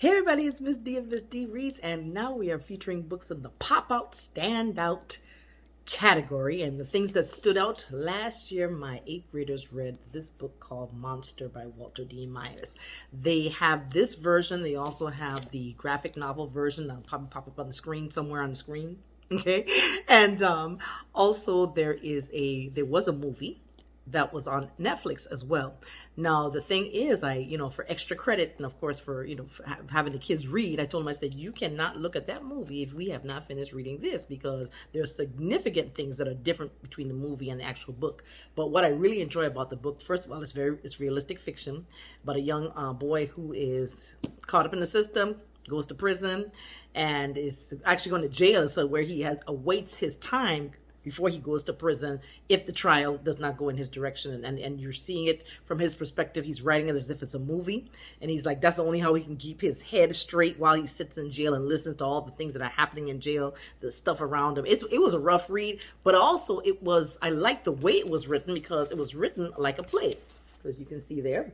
Hey everybody, it's Miss D of Miss D Reese, and now we are featuring books in the pop out, stand out category. And the things that stood out last year, my eighth graders read this book called Monster by Walter D. Myers. They have this version, they also have the graphic novel version that'll probably pop up on the screen somewhere on the screen. Okay, and um, also there is a there was a movie that was on Netflix as well. Now the thing is, I you know for extra credit and of course for you know for having the kids read, I told them I said you cannot look at that movie if we have not finished reading this because there's significant things that are different between the movie and the actual book. But what I really enjoy about the book, first of all, it's very it's realistic fiction, but a young uh, boy who is caught up in the system goes to prison and is actually going to jail so where he has awaits his time before he goes to prison if the trial does not go in his direction and, and, and you're seeing it from his perspective he's writing it as if it's a movie and he's like that's the only how he can keep his head straight while he sits in jail and listens to all the things that are happening in jail the stuff around him. It's, it was a rough read but also it was i like the way it was written because it was written like a play as you can see there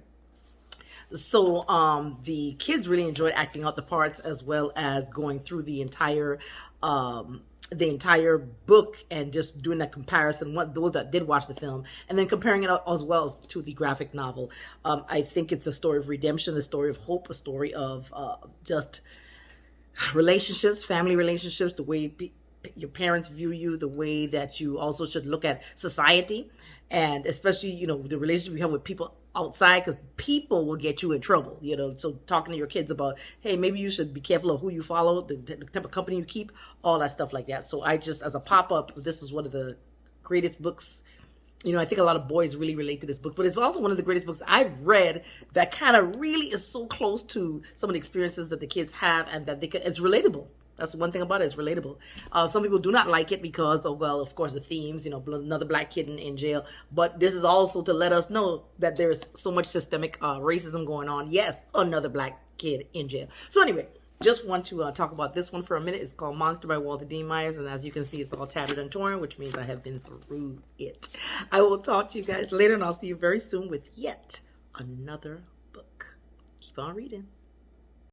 so um, the kids really enjoyed acting out the parts as well as going through the entire um, the entire book and just doing that comparison what those that did watch the film and then comparing it as well as to the graphic novel. Um, i think it's a story of redemption a story of hope a story of uh, just relationships family relationships the way your parents view you the way that you also should look at society. And especially you know the relationship you have with people outside because people will get you in trouble you know? So talking to your kids about hey maybe you should be careful of who you follow the, the type of company you keep all that stuff like that. So i just as a pop-up this is one of the greatest books. You know i think a lot of boys really relate to this book but it's also one of the greatest books i've read that kind of really is so close to some of the experiences that the kids have and that they can it's relatable that's one thing about it. It's relatable. Uh, some people do not like it because, oh, well, of course, the themes, you know, another black kid in, in jail. But this is also to let us know that there's so much systemic uh, racism going on. Yes, another black kid in jail. So anyway, just want to uh, talk about this one for a minute. It's called Monster by Walter D. Myers. And as you can see, it's all tattered and torn, which means I have been through it. I will talk to you guys later, and I'll see you very soon with yet another book. Keep on reading.